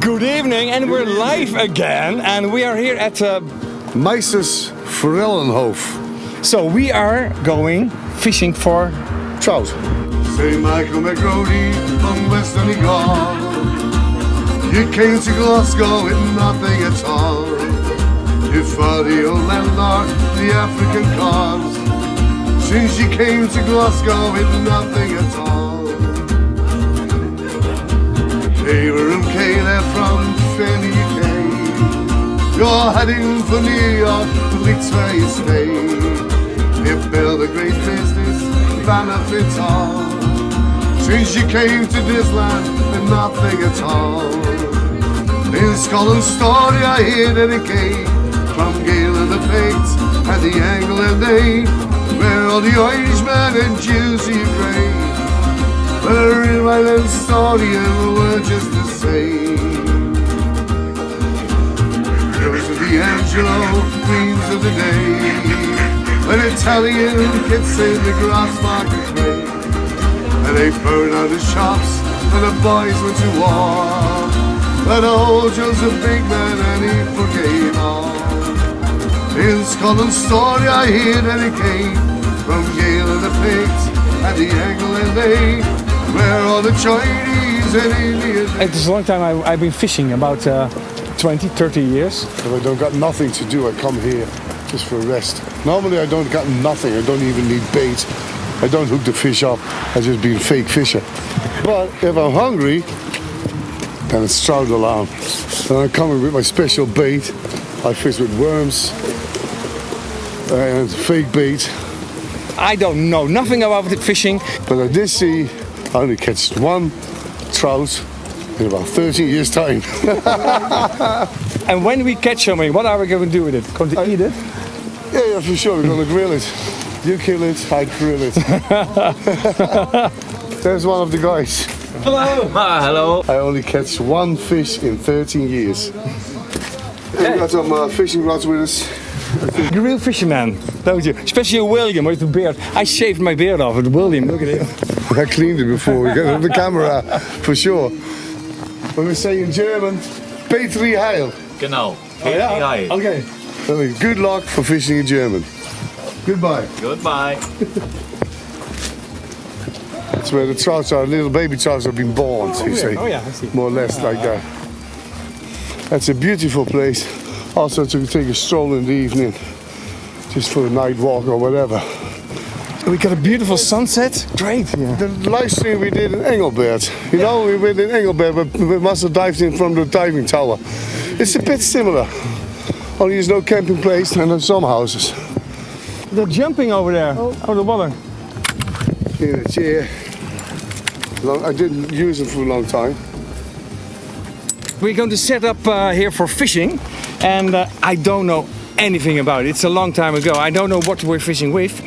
Good evening, and we're live again, and we are here at. Uh, Meisters Forellenhof. so we are going fishing for. Trout. St. Michael McRody from West Donegal. You came to Glasgow with nothing at all. You fought the old landlord, the African cause. Since you came to Glasgow with nothing at all. Heading for New York, leaks where you stay. You build a great business, benefits all. Since you came to this land with nothing at all. In Scotland's story I hear that it came from Gael and the Picts and the Angle and they where all the Irishmen and Jews of Ukraine. But in island story and word just the same. Queens of the day. Italian in the market play. And they burn out the shops and the boys went to war. But old big man and he forgave all. In Scotland's story I hear that it came from Gael and the Picts and the Angle and they where the Chinese and Indians It is a long time I, I've been fishing, about uh, 20, 30 years. If I don't got nothing to do, I come here just for rest. Normally I don't got nothing. I don't even need bait. I don't hook the fish up. I just be a fake fisher. But if I'm hungry, then it's trout alarm. And I'm coming with my special bait. I fish with worms and fake bait. I don't know nothing about it fishing. But I did see I only catch one trout in about 13 years time. And when we catch something, what are we going to do with it? Going to eat it? Yeah, yeah, for sure. We're gonna grill it. You kill it, I grill it. There's one of the guys. Hello. Ah, hello. I only catch one fish in 13 years. Hey, we got some uh, fishing rods with us. You're a real fisherman, don't you? Especially William with the beard. I shaved my beard off with William. Look at him. I cleaned it before we got on the camera, for sure. When we say in German, Petri Heil. Genau. Oh yeah. Okay. That means good luck for fishing in German. Goodbye. Goodbye. That's where the trouts are, little baby trouts have been born, oh, you see. Oh yeah, I see. more or less like that. That's a beautiful place. Also to take a stroll in the evening, just for a night walk or whatever. We got a beautiful sunset. Great. Yeah. The live stream we did in Engelbert. You know, we went in Engelbert, but we must have dived in from the diving tower. It's a bit similar. Only there's no camping place and there's some houses. They're jumping over there, over the water. In a chair. Long, I didn't use it for a long time. We're going to set up uh, here for fishing, and uh, I don't know anything about it. It's a long time ago. I don't know what we're fishing with.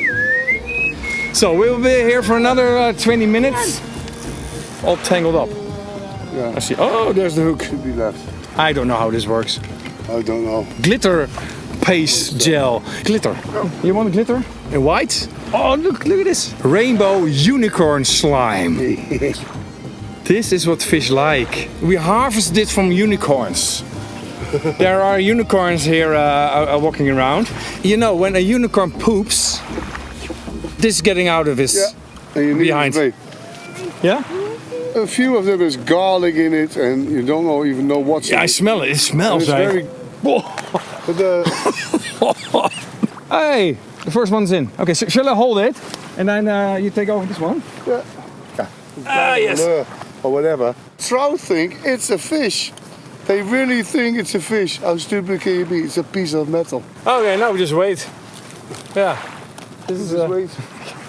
So we'll be here for another uh, 20 minutes. All tangled up. Yeah, I see. Oh, there's the hook. should be left. I don't know how this works. I don't know. Glitter paste gel. Glitter. You want glitter? In white? Oh, look, look at this. Rainbow unicorn slime. this is what fish like. We harvested it from unicorns. there are unicorns here uh, are walking around. You know, when a unicorn poops, this is getting out of his. Yeah. And you Behind. to. Yeah? A few of them is garlic in it, and you don't know, even know what's Yeah, in I it. smell it. It And smells It's like. very. But the, Hey, the first one's in. Okay, so shall I hold it? And then uh, you take over this one? yeah, Ah, yes. or whatever. Trout think it's a fish. They really think it's a fish. How stupid can you be? It's a piece of metal. Okay, now we just wait. Yeah. This is. Uh, wait.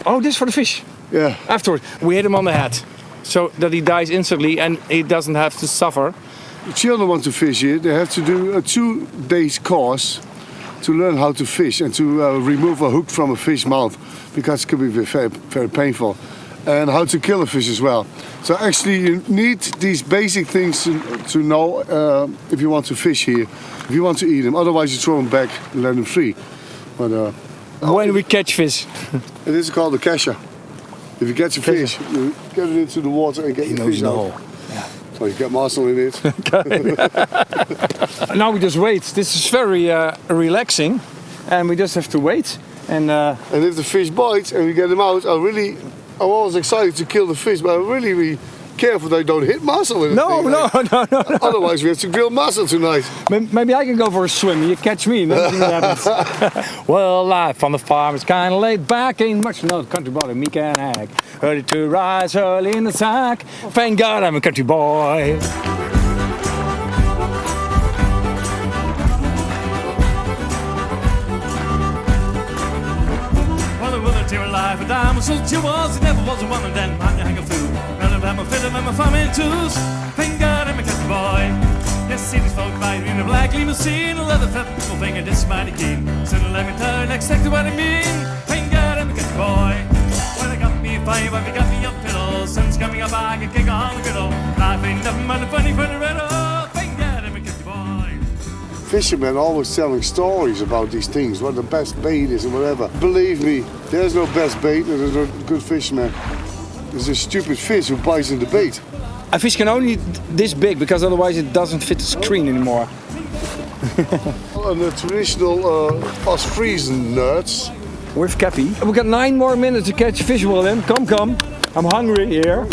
oh, this for the fish. Yeah. Afterwards, we hit him on the head, so that he dies instantly and he doesn't have to suffer. Children want to fish here. They have to do a two days course to learn how to fish and to uh, remove a hook from a fish mouth because it can be very, very painful. And how to kill a fish as well. So actually you need these basic things to, to know uh, if you want to fish here, if you want to eat them. Otherwise you throw them back and let them free. But uh, When we catch fish, it is called a casher. If you catch a fish, you get it into the water and get he the knows fish the out. hole. So you get muscle in it. Now we just wait. This is very uh, relaxing, and we just have to wait. And uh, and if the fish bites and we get them out, I really, I'm always excited to kill the fish, but really, really careful they don't hit muscle in the no, no, eh? no, no, no. Otherwise, we have to grill muscle tonight. May- Maybe I can go for a swim. You catch me. and then see what happens. well, life on the farm is kind of laid back. Ain't much to know the country boy, me can hack. Early to rise, early in the sack. Thank God I'm a country boy. Well, the woman life, a diamond so she was, it never was a woman then, man, you hang I'm a fiddle, I'm a family tools. Thank God I'm a country boy. Yes, see these folk riding in a black limousine, a leather fat people finger, this mighty keen. So let me tell you exactly what I mean. Thank God I'm a country boy. Well, I got me a five, I got me a pillow, sun's coming up, I can kick on the griddle. Life ain't nothing but a funny, funny riddle. Thank God I'm a country boy. Fishermen always telling stories about these things, what the best bait is and whatever. Believe me, there's no best bait there's no good fisherman. There's a stupid fish who bites in the bait. A fish can only this big because otherwise it doesn't fit the screen anymore. And the traditional uh, Ostfriesennerz, With Cappy. We've got nine more minutes to catch fish, Willem. Come, come. I'm hungry here.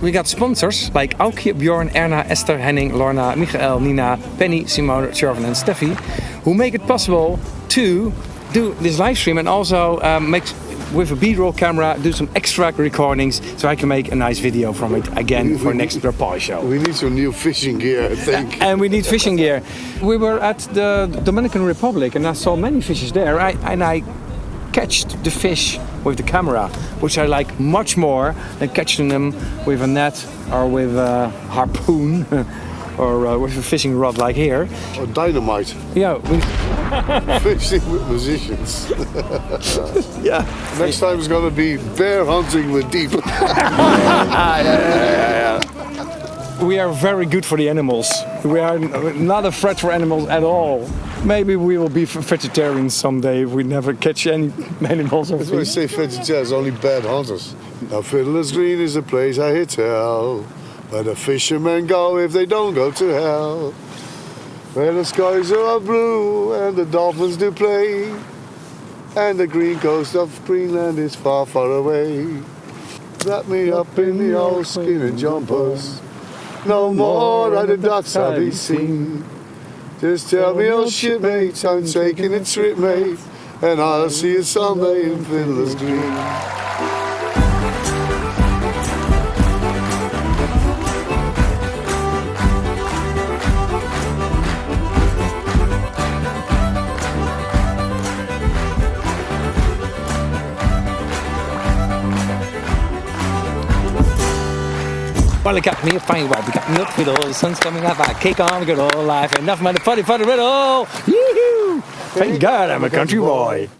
We got sponsors like Aukje, Bjorn, Erna, Esther, Henning, Lorna, Michael, Nina, Penny, Simone, Shervin and Steffi who make it possible to do this live stream and also um, make with a B-roll camera do some extra recordings so I can make a nice video from it again for next Rapal show. we need some new fishing gear, I think. And we need fishing gear. We were at the Dominican Republic and I saw many fishes there. I, and I catched the fish with the camera, which I like much more than catching them with a net or with a harpoon or uh, with a fishing rod like here. Or dynamite, Yeah, we, fishing with musicians. yeah. Next time is gonna be bear hunting with deep. We are very good for the animals. We are not a threat for animals at all. Maybe we will be vegetarians someday if we never catch any animals or That's why I say vegetarians, only bad hunters. Now Fiddler's Green is a place I hear tell, where the fishermen go if they don't go to hell. Where the skies are blue and the dolphins do play, and the green coast of Greenland is far, far away. Wrap me up in the old skin and jumpers. No more are the ducks I'll be seen. Just tell me, oh, old shipmates, I'm taking a trip, mate, and I'll see you someday in Fiddler's Green. Well, I got me a fine wife. We got milk fiddle. The sun's coming up. I cake on, good old life. Enough money, funny, funny riddle. Yoo-hoo! Thank God I'm a country boy.